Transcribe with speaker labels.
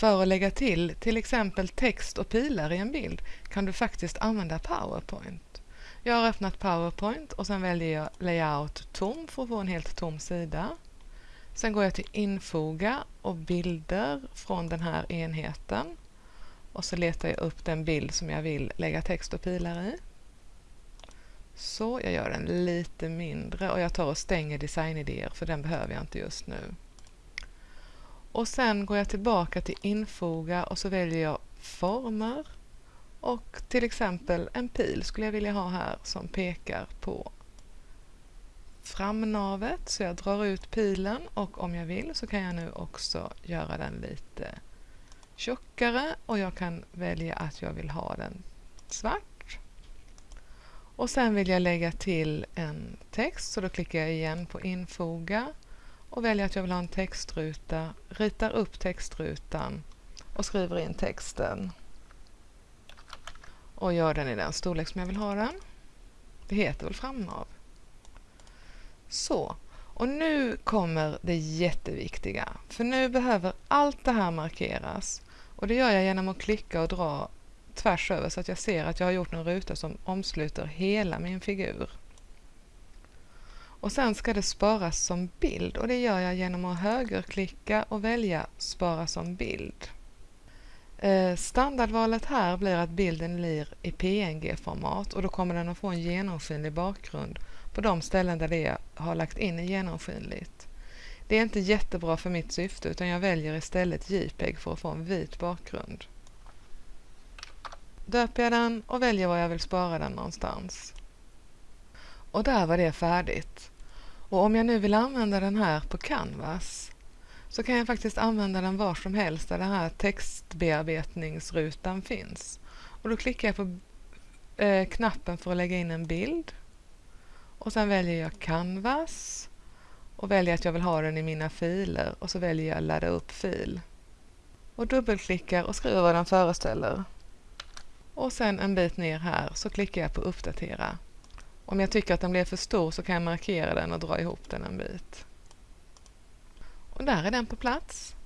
Speaker 1: För att lägga till till exempel text och pilar i en bild kan du faktiskt använda PowerPoint. Jag har öppnat PowerPoint och sen väljer jag Layout tom för att få en helt tom sida. Sen går jag till Infoga och bilder från den här enheten. Och så letar jag upp den bild som jag vill lägga text och pilar i. Så, jag gör den lite mindre och jag tar och stänger designidéer för den behöver jag inte just nu. Och sen går jag tillbaka till infoga och så väljer jag former och till exempel en pil skulle jag vilja ha här som pekar på framnavet. Så jag drar ut pilen och om jag vill så kan jag nu också göra den lite tjockare och jag kan välja att jag vill ha den svart. Och sen vill jag lägga till en text så då klickar jag igen på infoga och väljer att jag vill ha en textruta, ritar upp textrutan och skriver in texten och gör den i den storlek som jag vill ha den. Det heter väl framnav. Så, och nu kommer det jätteviktiga. För nu behöver allt det här markeras. Och det gör jag genom att klicka och dra tvärs över så att jag ser att jag har gjort en ruta som omsluter hela min figur. Och sen ska det sparas som bild och det gör jag genom att högerklicka och välja Spara som bild. Eh, standardvalet här blir att bilden blir i PNG-format och då kommer den att få en genomskinlig bakgrund på de ställen där det har lagt in i genomskinligt. Det är inte jättebra för mitt syfte utan jag väljer istället JPEG för att få en vit bakgrund. Döper jag den och väljer var jag vill spara den någonstans. Och där var det färdigt. Och om jag nu vill använda den här på Canvas så kan jag faktiskt använda den var som helst där den här textbearbetningsrutan finns. Och då klickar jag på eh, knappen för att lägga in en bild. Och sen väljer jag Canvas och väljer att jag vill ha den i mina filer och så väljer jag ladda upp fil. Och dubbelklickar och skriver vad den föreställer. Och sen en bit ner här så klickar jag på uppdatera. Om jag tycker att den blev för stor så kan jag markera den och dra ihop den en bit. Och där är den på plats.